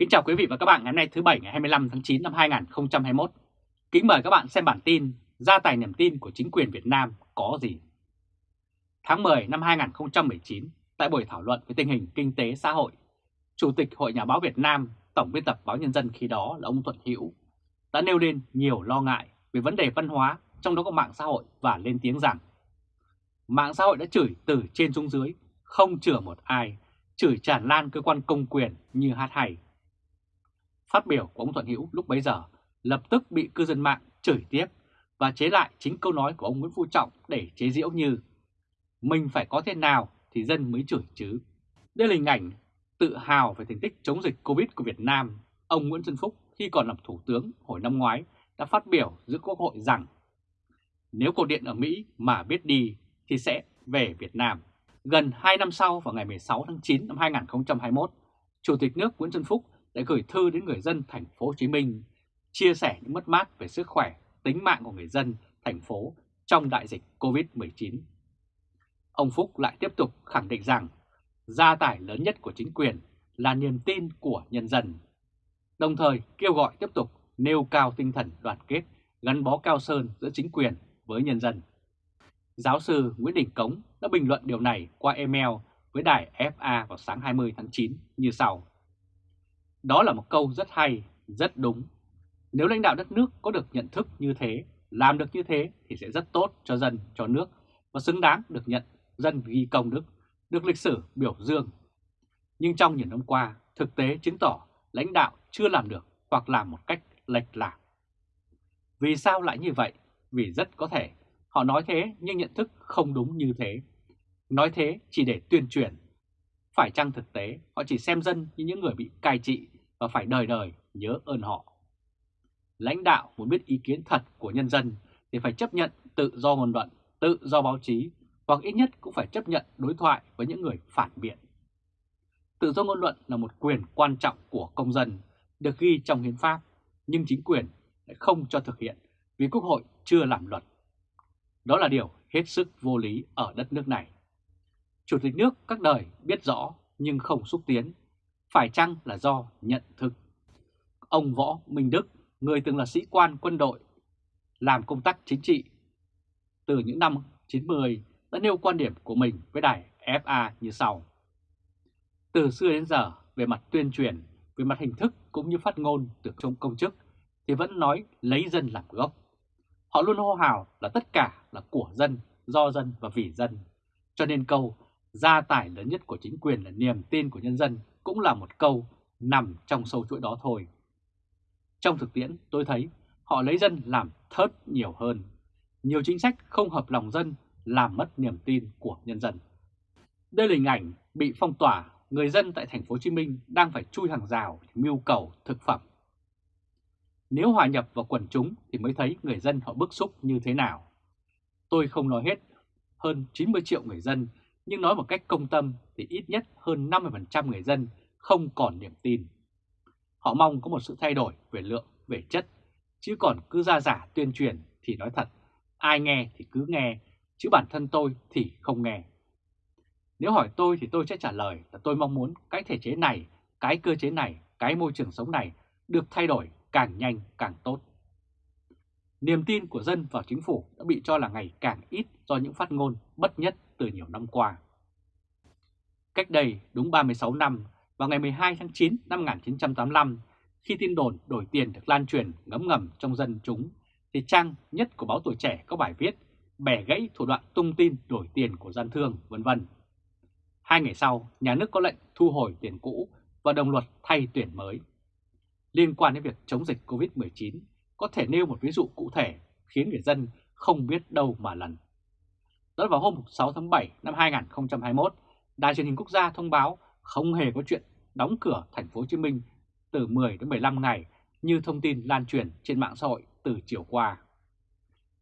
Kính chào quý vị và các bạn ngày hôm nay thứ Bảy ngày 25 tháng 9 năm 2021. Kính mời các bạn xem bản tin Gia tài niềm tin của chính quyền Việt Nam có gì? Tháng 10 năm 2019, tại buổi thảo luận về tình hình kinh tế xã hội, Chủ tịch Hội Nhà báo Việt Nam, Tổng biên tập báo Nhân dân khi đó là ông Thuận Hữu đã nêu lên nhiều lo ngại về vấn đề văn hóa, trong đó có mạng xã hội và lên tiếng rằng mạng xã hội đã chửi từ trên xuống dưới, không chừa một ai, chửi tràn lan cơ quan công quyền như hát hay. Phát biểu của ông Thuận Hữu lúc bấy giờ lập tức bị cư dân mạng chửi tiếp và chế lại chính câu nói của ông Nguyễn Phú Trọng để chế giễu như Mình phải có thế nào thì dân mới chửi chứ. Đây là hình ảnh tự hào về thành tích chống dịch Covid của Việt Nam. Ông Nguyễn Xuân Phúc khi còn làm Thủ tướng hồi năm ngoái đã phát biểu giữa Quốc hội rằng nếu cột điện ở Mỹ mà biết đi thì sẽ về Việt Nam. Gần 2 năm sau vào ngày 16 tháng 9 năm 2021, Chủ tịch nước Nguyễn Xuân Phúc đã gửi thư đến người dân thành phố Hồ Chí Minh chia sẻ những mất mát về sức khỏe, tính mạng của người dân thành phố trong đại dịch Covid-19. Ông Phúc lại tiếp tục khẳng định rằng gia tài lớn nhất của chính quyền là niềm tin của nhân dân, đồng thời kêu gọi tiếp tục nêu cao tinh thần đoàn kết, gắn bó cao sơn giữa chính quyền với nhân dân. Giáo sư Nguyễn Đình Cống đã bình luận điều này qua email với đài FA vào sáng 20 tháng 9 như sau. Đó là một câu rất hay, rất đúng. Nếu lãnh đạo đất nước có được nhận thức như thế, làm được như thế thì sẽ rất tốt cho dân, cho nước và xứng đáng được nhận dân ghi công đức, được lịch sử biểu dương. Nhưng trong những năm qua, thực tế chứng tỏ lãnh đạo chưa làm được hoặc làm một cách lệch lạc. Vì sao lại như vậy? Vì rất có thể họ nói thế nhưng nhận thức không đúng như thế. Nói thế chỉ để tuyên truyền. Phải chăng thực tế họ chỉ xem dân như những người bị cai trị và phải đời đời nhớ ơn họ. Lãnh đạo muốn biết ý kiến thật của nhân dân thì phải chấp nhận tự do ngôn luận, tự do báo chí hoặc ít nhất cũng phải chấp nhận đối thoại với những người phản biện. Tự do ngôn luận là một quyền quan trọng của công dân được ghi trong hiến pháp, nhưng chính quyền lại không cho thực hiện vì Quốc hội chưa làm luật. Đó là điều hết sức vô lý ở đất nước này. Chủ tịch nước các đời biết rõ nhưng không xúc tiến, phải chăng là do nhận thức. Ông Võ Minh Đức, người từng là sĩ quan quân đội, làm công tác chính trị từ những năm 90 đã nêu quan điểm của mình với đài FA như sau. Từ xưa đến giờ, về mặt tuyên truyền, về mặt hình thức cũng như phát ngôn từ trong công chức, thì vẫn nói lấy dân làm gốc. Họ luôn hô hào là tất cả là của dân, do dân và vì dân. Cho nên câu gia tài lớn nhất của chính quyền là niềm tin của nhân dân cũng là một câu nằm trong sâu chuỗi đó thôi. Trong thực tiễn tôi thấy họ lấy dân làm thớt nhiều hơn. Nhiều chính sách không hợp lòng dân làm mất niềm tin của nhân dân. Đây là hình ảnh bị phong tỏa, người dân tại thành phố Hồ Chí Minh đang phải chui hàng rào mưu cầu thực phẩm. Nếu hòa nhập vào quần chúng thì mới thấy người dân họ bức xúc như thế nào. Tôi không nói hết hơn 90 triệu người dân, nhưng nói một cách công tâm thì ít nhất hơn 50% người dân không còn niềm tin. Họ mong có một sự thay đổi về lượng, về chất, chứ còn cứ ra giả tuyên truyền thì nói thật, ai nghe thì cứ nghe, chứ bản thân tôi thì không nghe. Nếu hỏi tôi thì tôi sẽ trả lời là tôi mong muốn cái thể chế này, cái cơ chế này, cái môi trường sống này được thay đổi càng nhanh càng tốt. Niềm tin của dân vào chính phủ đã bị cho là ngày càng ít do những phát ngôn bất nhất từ nhiều năm qua. Cách đây đúng 36 năm, vào ngày 12 tháng 9 năm 1985, khi tin đồn đổi tiền được lan truyền ngấm ngầm trong dân chúng, thì trang nhất của báo Tuổi Trẻ có bài viết bẻ gãy thủ đoạn tung tin đổi tiền của gian thương, vân vân. Hai ngày sau, nhà nước có lệnh thu hồi tiền cũ và đồng luật thay tuyển mới. Liên quan đến việc chống dịch COVID-19, có thể nêu một ví dụ cụ thể khiến người dân không biết đâu mà lần. Đó là vào hôm 6 tháng 7 năm 2021, Đài truyền hình quốc gia thông báo không hề có chuyện đóng cửa thành phố Hồ Chí Minh từ 10 đến 15 ngày như thông tin lan truyền trên mạng xã hội từ chiều qua.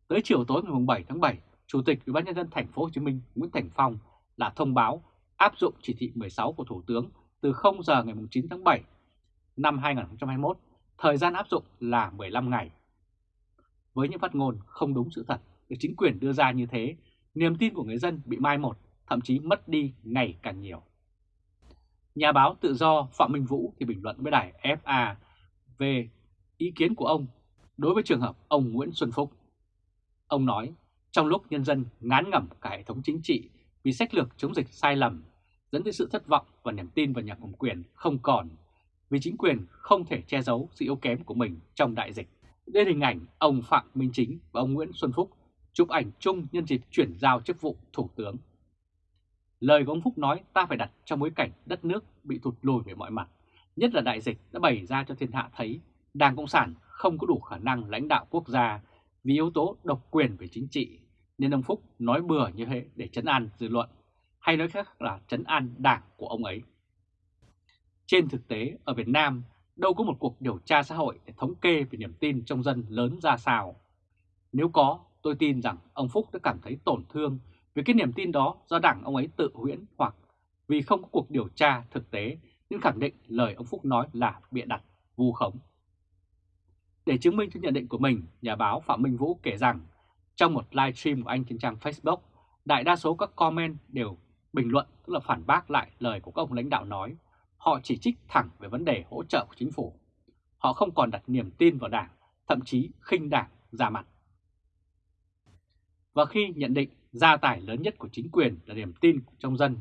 Tới chiều tối ngày 7 tháng 7, Chủ tịch Ủy ban nhân dân thành phố Hồ Chí Minh Nguyễn Thành Phong là thông báo áp dụng chỉ thị 16 của Thủ tướng từ 0 giờ ngày 9 tháng 7 năm 2021, thời gian áp dụng là 15 ngày. Với những phát ngôn không đúng sự thật được chính quyền đưa ra như thế, niềm tin của người dân bị mai một, thậm chí mất đi ngày càng nhiều. Nhà báo tự do Phạm Minh Vũ thì bình luận với đài FA về ý kiến của ông đối với trường hợp ông Nguyễn Xuân Phúc. Ông nói, trong lúc nhân dân ngán ngẩm cả hệ thống chính trị vì sách lược chống dịch sai lầm, dẫn tới sự thất vọng và niềm tin vào nhà cầm quyền không còn, vì chính quyền không thể che giấu sự yếu kém của mình trong đại dịch. Đây hình ảnh ông Phạm Minh Chính và ông Nguyễn Xuân Phúc chụp ảnh chung nhân dịp chuyển giao chức vụ Thủ tướng. Lời của ông Phúc nói ta phải đặt trong bối cảnh đất nước bị thụt lùi về mọi mặt, nhất là đại dịch đã bày ra cho thiên hạ thấy Đảng Cộng sản không có đủ khả năng lãnh đạo quốc gia vì yếu tố độc quyền về chính trị, nên ông Phúc nói bừa như thế để chấn an dư luận, hay nói khác là chấn an đảng của ông ấy. Trên thực tế, ở Việt Nam, đâu có một cuộc điều tra xã hội để thống kê về niềm tin trong dân lớn ra sao. Nếu có, tôi tin rằng ông Phúc đã cảm thấy tổn thương vì cái niềm tin đó do đảng ông ấy tự huyễn hoặc vì không có cuộc điều tra thực tế nên khẳng định lời ông Phúc nói là bịa đặt, vu khống. Để chứng minh cho nhận định của mình, nhà báo Phạm Minh Vũ kể rằng trong một livestream của anh trên trang Facebook, đại đa số các comment đều bình luận tức là phản bác lại lời của các ông lãnh đạo nói. Họ chỉ trích thẳng về vấn đề hỗ trợ của chính phủ. Họ không còn đặt niềm tin vào đảng, thậm chí khinh đảng ra mặt. Và khi nhận định gia tài lớn nhất của chính quyền là niềm tin trong dân,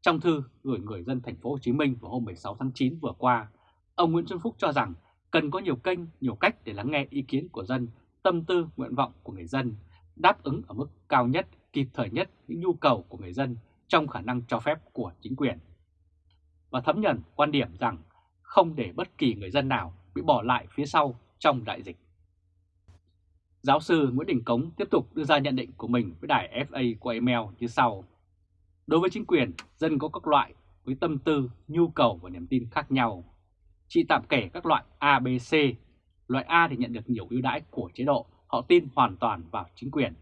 trong thư gửi người dân thành phố Hồ Chí Minh vào hôm 16 tháng 9 vừa qua, ông Nguyễn Xuân Phúc cho rằng cần có nhiều kênh, nhiều cách để lắng nghe ý kiến của dân, tâm tư, nguyện vọng của người dân, đáp ứng ở mức cao nhất, kịp thời nhất những nhu cầu của người dân trong khả năng cho phép của chính quyền. Và thấm nhận quan điểm rằng không để bất kỳ người dân nào bị bỏ lại phía sau trong đại dịch. Giáo sư Nguyễn Đình Cống tiếp tục đưa ra nhận định của mình với đài FA qua email như sau. Đối với chính quyền, dân có các loại với tâm tư, nhu cầu và niềm tin khác nhau. Chị tạm kể các loại A, B, C. Loại A thì nhận được nhiều ưu đãi của chế độ, họ tin hoàn toàn vào chính quyền.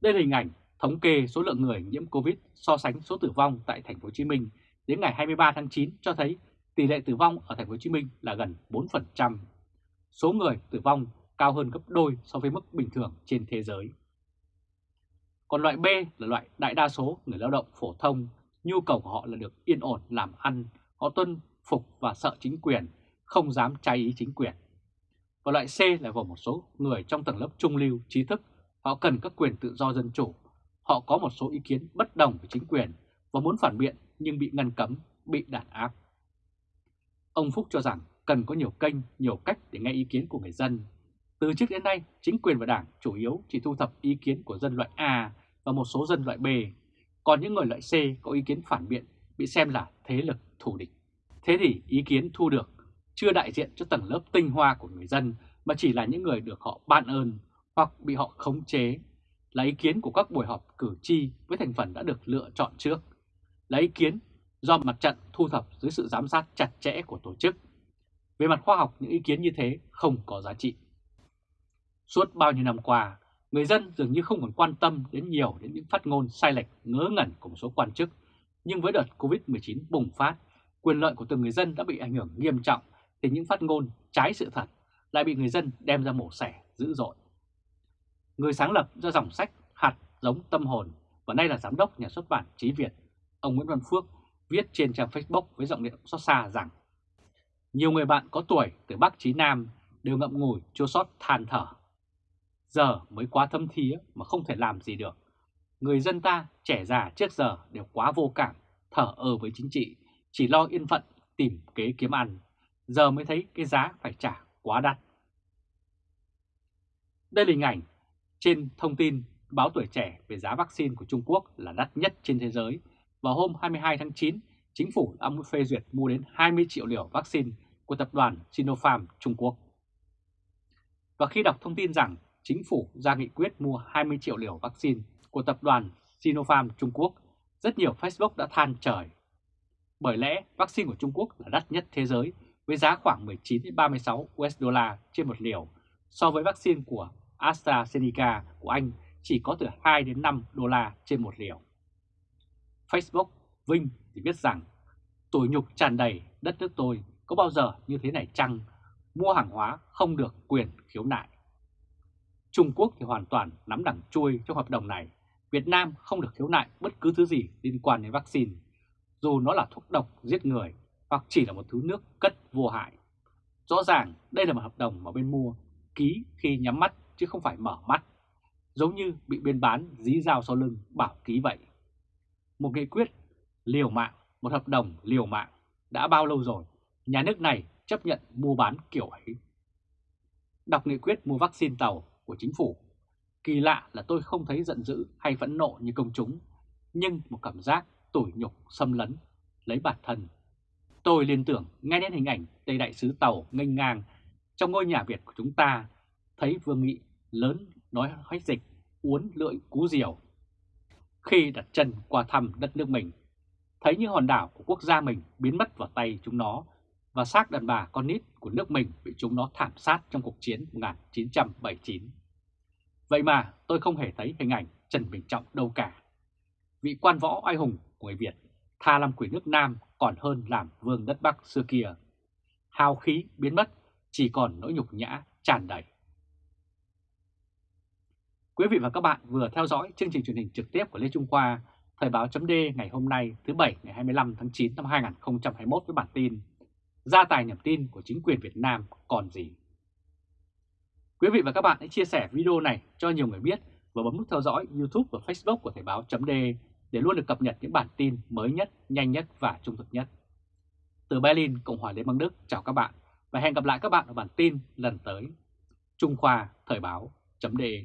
Đây là hình ảnh thống kê số lượng người nhiễm Covid so sánh số tử vong tại thành phố Hồ Chí Minh đến ngày 23 tháng 9 cho thấy tỷ lệ tử vong ở thành phố Hồ Chí Minh là gần 4%. Số người tử vong cao hơn gấp đôi so với mức bình thường trên thế giới. Còn loại B là loại đại đa số người lao động phổ thông, nhu cầu của họ là được yên ổn làm ăn, họ tuân phục và sợ chính quyền, không dám trái ý chính quyền. Và loại C là gồm một số người trong tầng lớp trung lưu, trí thức, họ cần các quyền tự do dân chủ, họ có một số ý kiến bất đồng với chính quyền và muốn phản biện nhưng bị ngăn cấm, bị đàn áp. Ông Phúc cho rằng cần có nhiều kênh, nhiều cách để nghe ý kiến của người dân. Từ trước đến nay, chính quyền và đảng chủ yếu chỉ thu thập ý kiến của dân loại A và một số dân loại B, còn những người loại C có ý kiến phản biện bị xem là thế lực thù địch. Thế thì ý kiến thu được chưa đại diện cho tầng lớp tinh hoa của người dân mà chỉ là những người được họ ban ơn hoặc bị họ khống chế, là ý kiến của các buổi họp cử tri với thành phần đã được lựa chọn trước, là ý kiến do mặt trận thu thập dưới sự giám sát chặt chẽ của tổ chức. Về mặt khoa học, những ý kiến như thế không có giá trị. Suốt bao nhiêu năm qua, người dân dường như không còn quan tâm đến nhiều đến những phát ngôn sai lệch ngớ ngẩn của một số quan chức, nhưng với đợt Covid-19 bùng phát, quyền lợi của từng người dân đã bị ảnh hưởng nghiêm trọng thì những phát ngôn trái sự thật lại bị người dân đem ra mổ xẻ dữ dội. Người sáng lập ra dòng sách Hạt giống tâm hồn và nay là giám đốc nhà xuất bản Chí Việt, ông Nguyễn Văn Phước viết trên trang Facebook với giọng điệu xót xa rằng nhiều người bạn có tuổi từ Bắc chí Nam đều ngậm ngùi chua xót than thở. Giờ mới quá thâm thía mà không thể làm gì được. Người dân ta trẻ già trước giờ đều quá vô cảm, thở ơ với chính trị, chỉ lo yên phận tìm kế kiếm ăn. Giờ mới thấy cái giá phải trả quá đắt. Đây là hình ảnh trên thông tin báo tuổi trẻ về giá vaccine của Trung Quốc là đắt nhất trên thế giới. Vào hôm 22 tháng 9, chính phủ đã phê duyệt mua đến 20 triệu liều vaccine của tập đoàn Sinopharm Trung Quốc. Và khi đọc thông tin rằng chính phủ ra nghị quyết mua 20 triệu liều vaccine của tập đoàn Sinopharm Trung Quốc, rất nhiều Facebook đã than trời. Bởi lẽ vaccine của Trung Quốc là đắt nhất thế giới với giá khoảng 19-36 USD trên một liều so với vaccine của AstraZeneca của Anh chỉ có từ 2 đến 5 đô la trên một liều. Facebook Vinh thì viết rằng tủi nhục tràn đầy đất nước tôi có bao giờ như thế này chăng? Mua hàng hóa không được quyền khiếu nại. Trung Quốc thì hoàn toàn nắm đằng chui trong hợp đồng này. Việt Nam không được khiếu nại bất cứ thứ gì liên quan đến vaccine. dù nó là thuốc độc giết người hoặc chỉ là một thứ nước cất vô hại. Rõ ràng đây là một hợp đồng mà bên mua ký khi nhắm mắt chứ không phải mở mắt, giống như bị bên bán dí dao sau lưng bảo ký vậy. Một nghị quyết liều mạng, một hợp đồng liều mạng đã bao lâu rồi, nhà nước này chấp nhận mua bán kiểu ấy. Đọc nghị quyết mua vaccine tàu của chính phủ, kỳ lạ là tôi không thấy giận dữ hay phẫn nộ như công chúng, nhưng một cảm giác tủi nhục xâm lấn, lấy bản thân. Tôi liên tưởng ngay đến hình ảnh Tây Đại sứ Tàu nghênh ngang trong ngôi nhà Việt của chúng ta, thấy Vương Nghị lớn nói hách dịch, uốn lưỡi cú diều. Khi đặt chân qua thăm đất nước mình, thấy những hòn đảo của quốc gia mình biến mất vào tay chúng nó và xác đàn bà con nít của nước mình bị chúng nó thảm sát trong cuộc chiến 1979. Vậy mà tôi không hề thấy hình ảnh Trần Bình Trọng đâu cả. Vị quan võ oai hùng của người Việt tha làm quỷ nước Nam còn hơn làm vương đất Bắc xưa kia. Hào khí biến mất, chỉ còn nỗi nhục nhã tràn đầy. Quý vị và các bạn vừa theo dõi chương trình truyền hình trực tiếp của Lê Trung Khoa, Thời báo chấm ngày hôm nay thứ Bảy ngày 25 tháng 9 năm 2021 với bản tin Gia tài niềm tin của chính quyền Việt Nam còn gì? Quý vị và các bạn hãy chia sẻ video này cho nhiều người biết và bấm nút theo dõi YouTube và Facebook của Thời Báo .de để luôn được cập nhật những bản tin mới nhất, nhanh nhất và trung thực nhất. Từ Berlin, Cộng hòa Liên bang Đức, chào các bạn và hẹn gặp lại các bạn ở bản tin lần tới. Trung Khoa Thời Báo .de